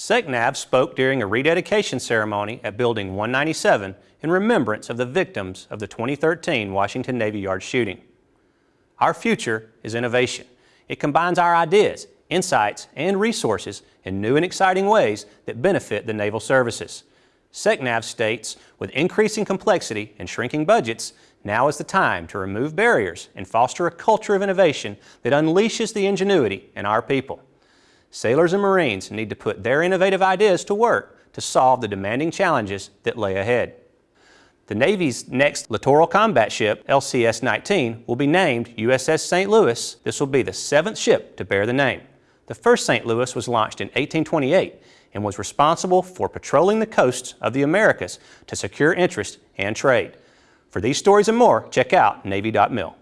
SECNAV spoke during a rededication ceremony at Building 197 in remembrance of the victims of the 2013 Washington Navy Yard shooting. Our future is innovation. It combines our ideas, insights, and resources in new and exciting ways that benefit the naval services. SECNAV states, with increasing complexity and shrinking budgets, now is the time to remove barriers and foster a culture of innovation that unleashes the ingenuity in our people. Sailors and Marines need to put their innovative ideas to work to solve the demanding challenges that lay ahead. The Navy's next littoral combat ship, LCS-19, will be named USS St. Louis. This will be the seventh ship to bear the name. The first St. Louis was launched in 1828 and was responsible for patrolling the coasts of the Americas to secure interest and trade. For these stories and more, check out Navy.mil.